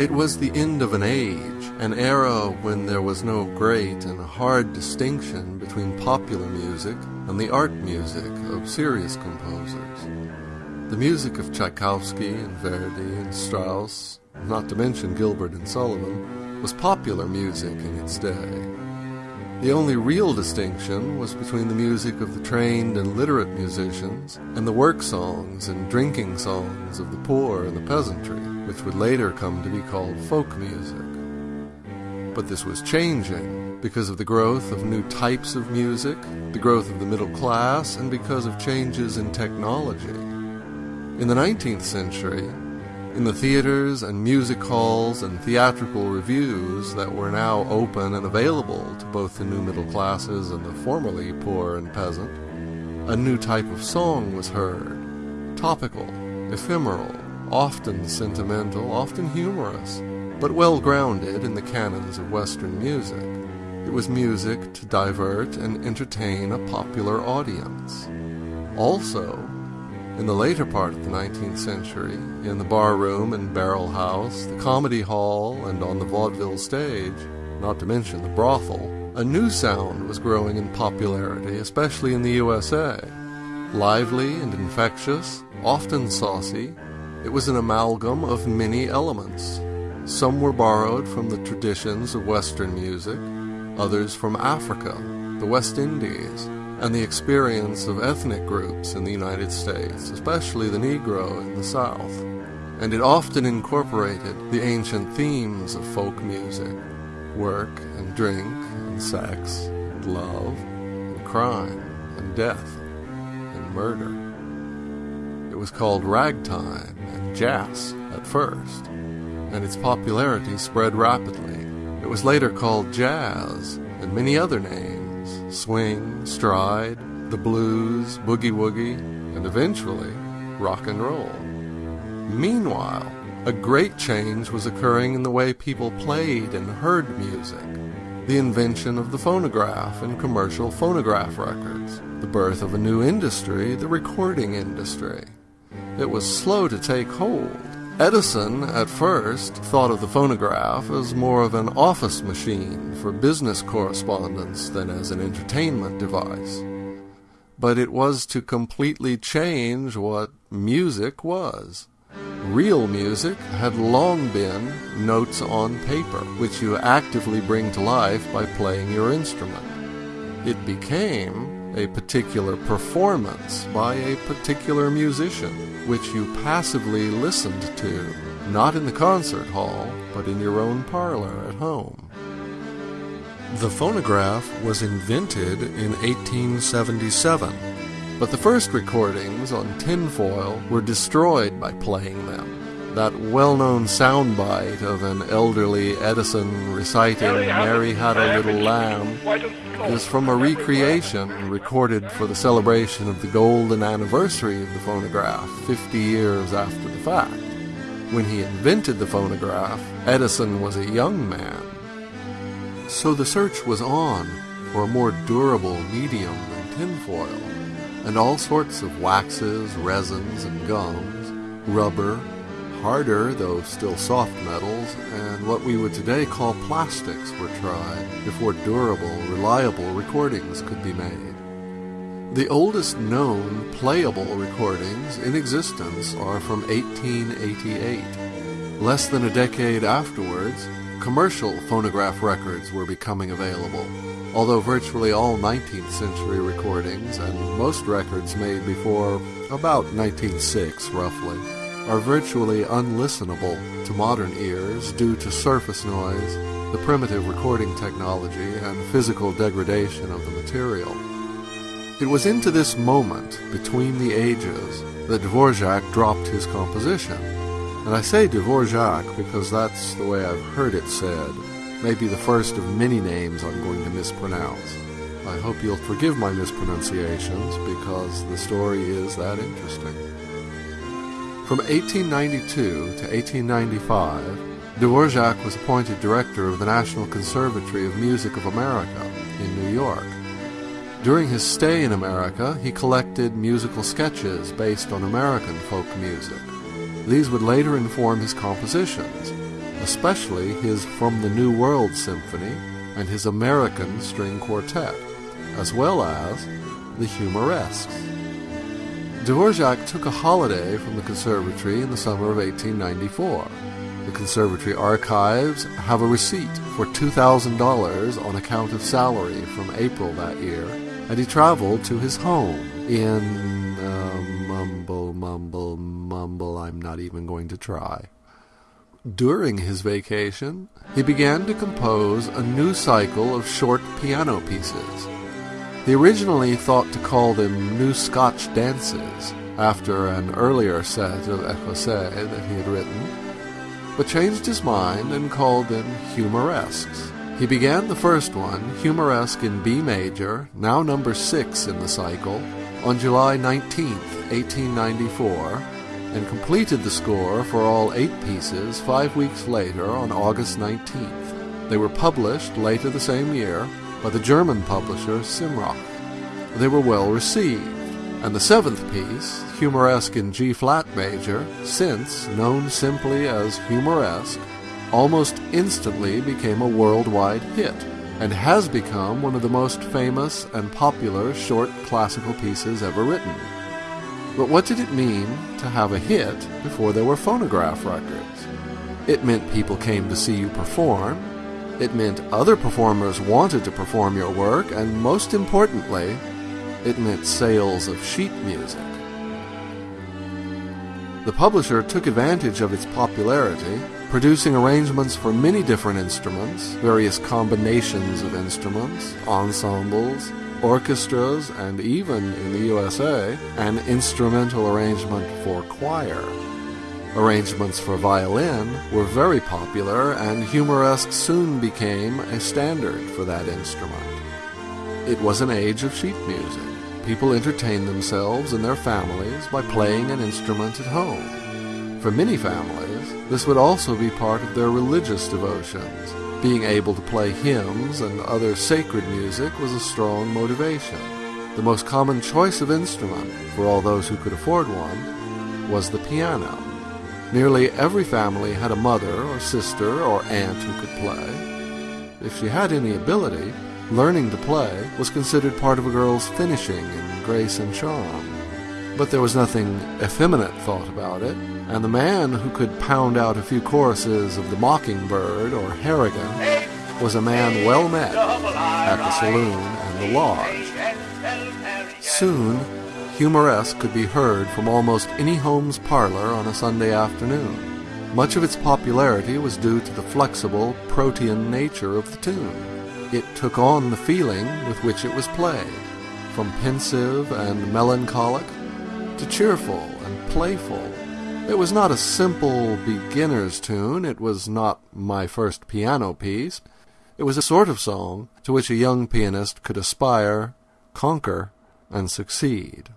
It was the end of an age, an era when there was no great and hard distinction between popular music and the art music of serious composers. The music of Tchaikovsky and Verdi and Strauss, not to mention Gilbert and Sullivan, was popular music in its day. The only real distinction was between the music of the trained and literate musicians and the work songs and drinking songs of the poor and the peasantry, which would later come to be called folk music. But this was changing because of the growth of new types of music, the growth of the middle class, and because of changes in technology. In the 19th century, in the theaters and music halls and theatrical revues that were now open and available to both the new middle classes and the formerly poor and peasant, a new type of song was heard. Topical, ephemeral, often sentimental, often humorous, but well grounded in the canons of Western music. It was music to divert and entertain a popular audience. Also, in the later part of the 19th century, in the barroom and barrel house, the comedy hall, and on the vaudeville stage, not to mention the brothel, a new sound was growing in popularity, especially in the USA. Lively and infectious, often saucy, it was an amalgam of many elements. Some were borrowed from the traditions of Western music, others from Africa, the West Indies, and the experience of ethnic groups in the United States, especially the Negro in the South. And it often incorporated the ancient themes of folk music work and drink and sex and love and crime and death and murder. It was called ragtime and jazz at first, and its popularity spread rapidly. It was later called jazz and many other names swing, stride, the blues, boogie woogie, and eventually rock and roll. Meanwhile, a great change was occurring in the way people played and heard music. The invention of the phonograph and commercial phonograph records, the birth of a new industry, the recording industry. It was slow to take hold. Edison, at first, thought of the phonograph as more of an office machine for business correspondence than as an entertainment device. But it was to completely change what music was. Real music had long been notes on paper, which you actively bring to life by playing your instrument. It became a particular performance by a particular musician, which you passively listened to, not in the concert hall, but in your own parlor at home. The phonograph was invented in 1877, but the first recordings on tinfoil were destroyed by playing them. That well known soundbite of an elderly Edison reciting Mary Had a Little Lamb is from a recreation recorded for the celebration of the golden anniversary of the phonograph 50 years after the fact. When he invented the phonograph, Edison was a young man. So the search was on for a more durable medium than tinfoil, and all sorts of waxes, resins, and gums, rubber, harder, though still soft metals, and what we would today call plastics were tried before durable, reliable recordings could be made. The oldest known playable recordings in existence are from 1888. Less than a decade afterwards, commercial phonograph records were becoming available, although virtually all 19th century recordings and most records made before about 1906 roughly are virtually unlistenable to modern ears due to surface noise, the primitive recording technology, and physical degradation of the material. It was into this moment, between the ages, that Dvorak dropped his composition. And I say Dvorak because that's the way I've heard it said, maybe the first of many names I'm going to mispronounce. I hope you'll forgive my mispronunciations because the story is that interesting. From 1892 to 1895, Dvorak was appointed director of the National Conservatory of Music of America in New York. During his stay in America, he collected musical sketches based on American folk music. These would later inform his compositions, especially his From the New World Symphony and his American String Quartet, as well as the Humoresques. Dvorak took a holiday from the conservatory in the summer of 1894. The conservatory archives have a receipt for $2,000 on account of salary from April that year, and he traveled to his home in uh, mumble, mumble, mumble. I'm not even going to try. During his vacation, he began to compose a new cycle of short piano pieces. He originally thought to call them New Scotch Dances, after an earlier set of Écossais that he had written, but changed his mind and called them Humoresques. He began the first one, Humoresque in B major, now number six in the cycle, on July 19, 1894, and completed the score for all eight pieces five weeks later on August 19th. They were published later the same year by the German publisher Simrock. They were well received, and the seventh piece, Humoresque in G flat major, since known simply as Humoresque, almost instantly became a worldwide hit and has become one of the most famous and popular short classical pieces ever written. But what did it mean to have a hit before there were phonograph records? It meant people came to see you perform. It meant other performers wanted to perform your work, and most importantly, it meant sales of sheet music. The publisher took advantage of its popularity, producing arrangements for many different instruments, various combinations of instruments, ensembles, orchestras, and even in the USA, an instrumental arrangement for choir. Arrangements for violin were very popular, and humoresque soon became a standard for that instrument. It was an age of sheet music. People entertained themselves and their families by playing an instrument at home. For many families, this would also be part of their religious devotions. Being able to play hymns and other sacred music was a strong motivation. The most common choice of instrument, for all those who could afford one, was the piano. Nearly every family had a mother or sister or aunt who could play. If she had any ability, learning to play was considered part of a girl's finishing in grace and charm. But there was nothing effeminate thought about it, and the man who could pound out a few choruses of the Mockingbird or Harrigan was a man well met at the saloon and the lodge. Soon, humoresque could be heard from almost any home's parlor on a Sunday afternoon. Much of its popularity was due to the flexible, protean nature of the tune. It took on the feeling with which it was played, from pensive and melancholic to cheerful and playful. It was not a simple beginner's tune, it was not my first piano piece. It was a sort of song to which a young pianist could aspire, conquer, and succeed.